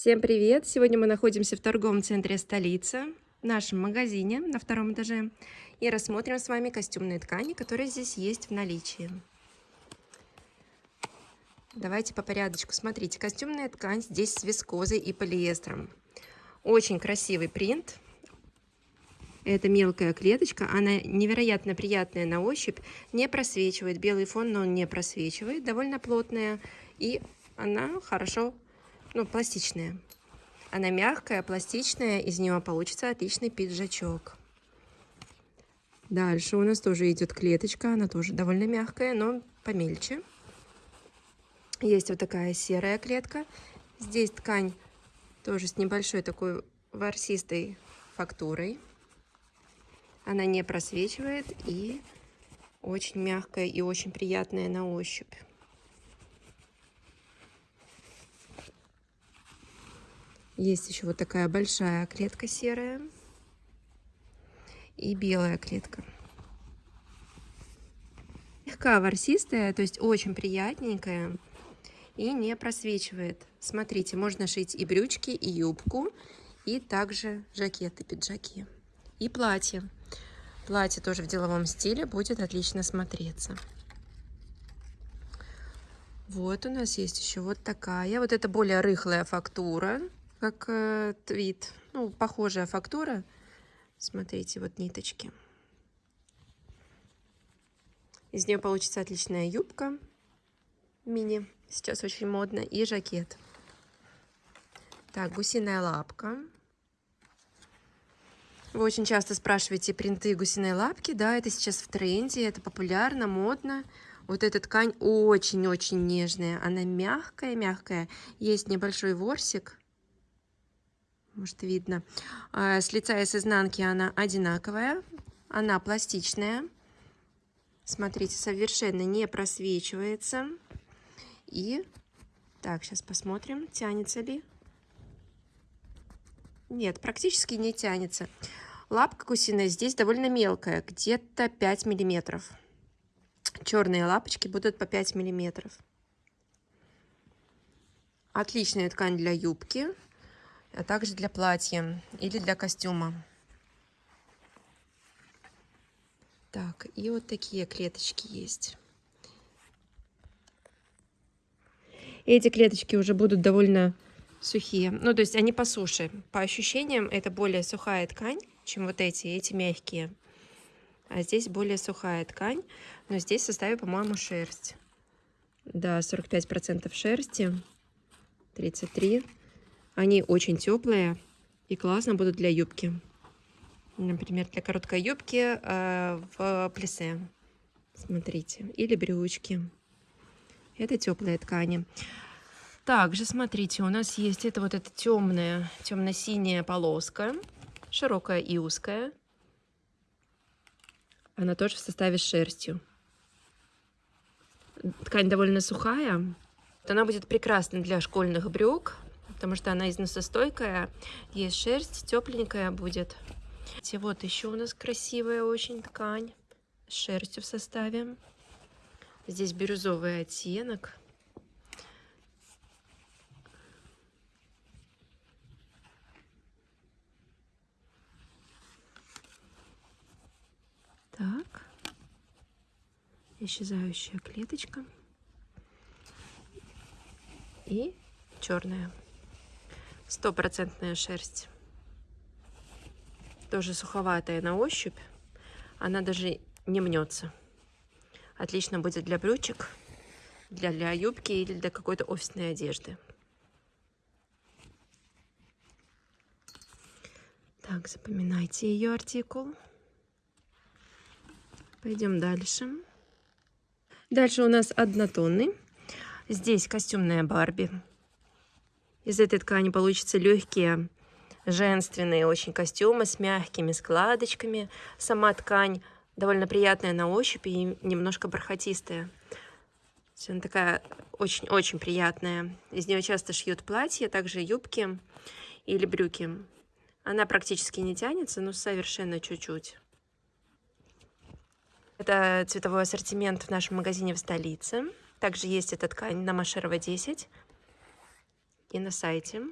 Всем привет! Сегодня мы находимся в торговом центре столицы, в нашем магазине на втором этаже, и рассмотрим с вами костюмные ткани, которые здесь есть в наличии. Давайте по порядочку. Смотрите, костюмная ткань здесь с вискозой и полиэстером. Очень красивый принт. Это мелкая клеточка, она невероятно приятная на ощупь, не просвечивает. Белый фон, но он не просвечивает, довольно плотная. И она хорошо, ну, пластичная. Она мягкая, пластичная, из нее получится отличный пиджачок. Дальше у нас тоже идет клеточка, она тоже довольно мягкая, но помельче. Есть вот такая серая клетка. Здесь ткань тоже с небольшой такой ворсистой фактурой. Она не просвечивает и очень мягкая и очень приятная на ощупь. Есть еще вот такая большая клетка серая и белая клетка. Легка ворсистая, то есть очень приятненькая и не просвечивает. Смотрите, можно шить и брючки, и юбку, и также жакеты, пиджаки. И платье. Платье тоже в деловом стиле будет отлично смотреться. Вот у нас есть еще вот такая. Вот это более рыхлая фактура, как э, твит. Ну, похожая фактура. Смотрите, вот ниточки. Из нее получится отличная юбка мини. Сейчас очень модно. И жакет. Так, гусиная лапка. Вы очень часто спрашиваете принты гусиной лапки. Да, это сейчас в тренде, это популярно, модно. Вот эта ткань очень-очень нежная. Она мягкая-мягкая. Есть небольшой ворсик. Может, видно. А, с лица и с изнанки она одинаковая. Она пластичная. Смотрите, совершенно не просвечивается. И так, сейчас посмотрим, тянется ли. Нет, практически не тянется. Лапка гусиная здесь довольно мелкая, где-то 5 миллиметров. Черные лапочки будут по 5 миллиметров. Отличная ткань для юбки, а также для платья или для костюма. Так, и вот такие клеточки есть. Эти клеточки уже будут довольно сухие. Ну, то есть они по суше. По ощущениям это более сухая ткань, чем вот эти, эти мягкие. А здесь более сухая ткань, но здесь в составе, по-моему, шерсть. Да, 45% шерсти, 33. Они очень теплые и классно будут для юбки. Например, для короткой юбки э, в плесе. Смотрите. Или брючки. Это теплые ткани. Также, смотрите, у нас есть это вот эта темная, темно-синяя полоска, широкая и узкая. Она тоже в составе с шерстью. Ткань довольно сухая. Она будет прекрасна для школьных брюк, потому что она износостойкая. Есть шерсть, тепленькая будет. И вот еще у нас красивая очень ткань с шерстью в составе. Здесь бирюзовый оттенок. Так. Исчезающая клеточка. И черная. Стопроцентная шерсть. Тоже суховатая на ощупь. Она даже не мнется. Отлично будет для брючек, для, для юбки или для какой-то офисной одежды. Так, запоминайте ее артикул. Пойдем дальше. Дальше у нас однотонный. Здесь костюмная Барби. Из этой ткани получатся легкие, женственные очень костюмы с мягкими складочками. Сама ткань довольно приятная на ощупь и немножко бархатистая. Она такая очень-очень приятная. Из нее часто шьют платья, также юбки или брюки. Она практически не тянется, но совершенно чуть-чуть. Это цветовой ассортимент в нашем магазине в столице. Также есть эта ткань на Машерова 10 и на сайте.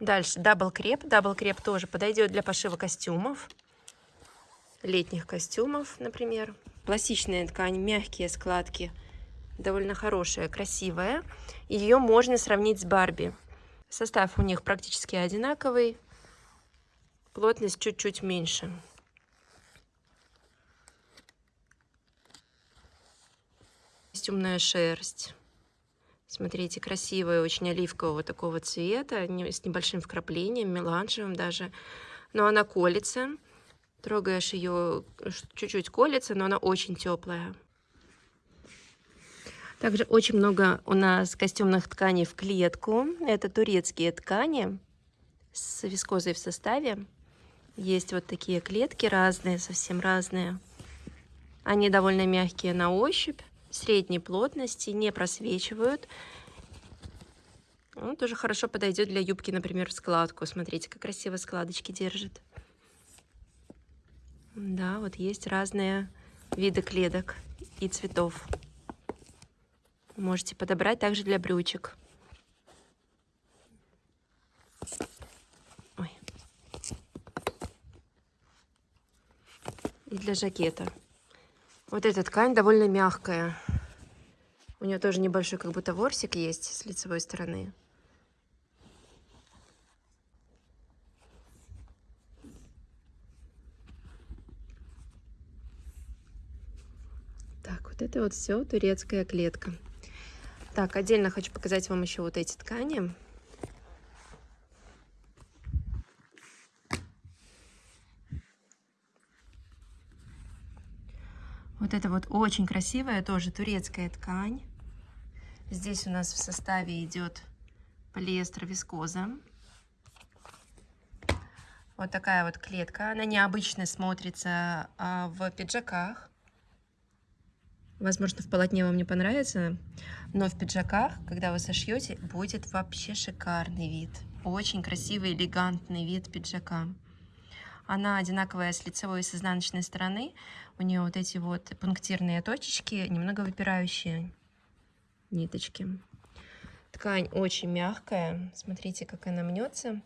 Дальше double креп. Double креп тоже подойдет для пошива костюмов. Летних костюмов, например. Пластичная ткань, мягкие складки. Довольно хорошая, красивая. Ее можно сравнить с Барби. Состав у них практически одинаковый. Плотность чуть-чуть меньше. Костюмная шерсть. Смотрите, красивая, очень оливкового такого цвета, с небольшим вкраплением, меланжевым даже. Но она колется. Трогаешь ее, чуть-чуть колется, но она очень теплая. Также очень много у нас костюмных тканей в клетку. Это турецкие ткани с вискозой в составе. Есть вот такие клетки разные, совсем разные. Они довольно мягкие на ощупь средней плотности, не просвечивают. Он тоже хорошо подойдет для юбки, например, в складку. Смотрите, как красиво складочки держит. Да, вот есть разные виды клеток и цветов. Можете подобрать также для брючек. Ой. И для жакета. Вот эта ткань довольно мягкая. У нее тоже небольшой как будто ворсик есть с лицевой стороны. Так, вот это вот все турецкая клетка. Так, отдельно хочу показать вам еще вот эти ткани. Вот это вот очень красивая, тоже турецкая ткань. Здесь у нас в составе идет полиэстер вискоза. Вот такая вот клетка. Она необычно смотрится а, в пиджаках. Возможно, в полотне вам не понравится, но в пиджаках, когда вы сошьете, будет вообще шикарный вид. Очень красивый, элегантный вид пиджака. Она одинаковая с лицевой и с изнаночной стороны. У нее вот эти вот пунктирные точечки, немного выпирающие ниточки. Ткань очень мягкая. Смотрите, как она мнется.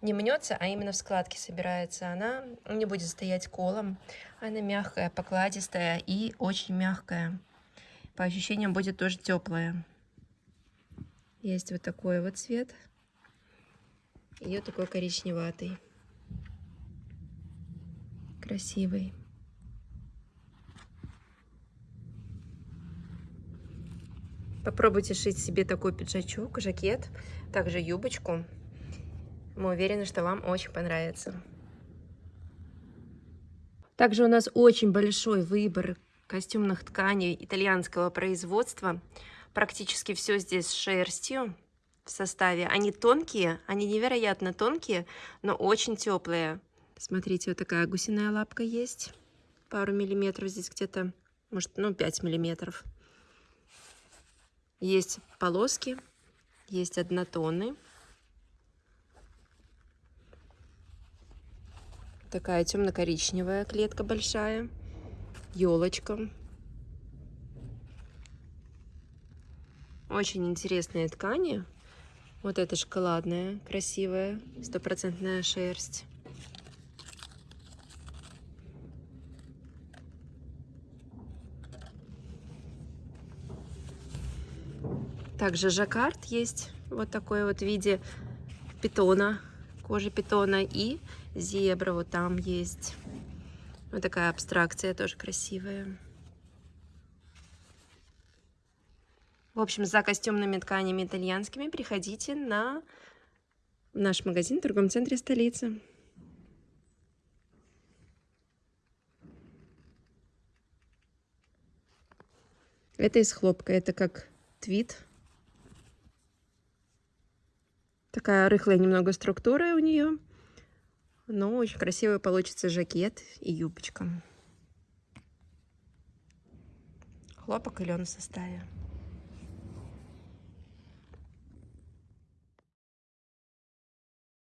Не мнется, а именно в складке собирается. Она не будет стоять колом. Она мягкая, покладистая и очень мягкая. По ощущениям будет тоже теплая. Есть вот такой вот цвет. Ее такой коричневатый красивый. Попробуйте шить себе такой пиджачок, жакет, также юбочку. Мы уверены, что вам очень понравится. Также у нас очень большой выбор костюмных тканей итальянского производства. Практически все здесь с шерстью в составе. Они тонкие, они невероятно тонкие, но очень теплые. Смотрите, вот такая гусиная лапка есть. Пару миллиметров здесь где-то, может, ну, 5 миллиметров. Есть полоски, есть однотоны. Такая темно-коричневая клетка большая. Елочка. Очень интересные ткани. Вот эта шоколадная, красивая, стопроцентная шерсть. Также жаккард есть вот такой вот в виде питона, кожи питона и зебра вот там есть. Вот такая абстракция тоже красивая. В общем, за костюмными тканями итальянскими приходите на наш магазин в торговом центре столицы. Это из хлопка, это как твит. Такая рыхлая немного структура у нее. Но очень красивый получится жакет и юбочка. Хлопок и лен в составе.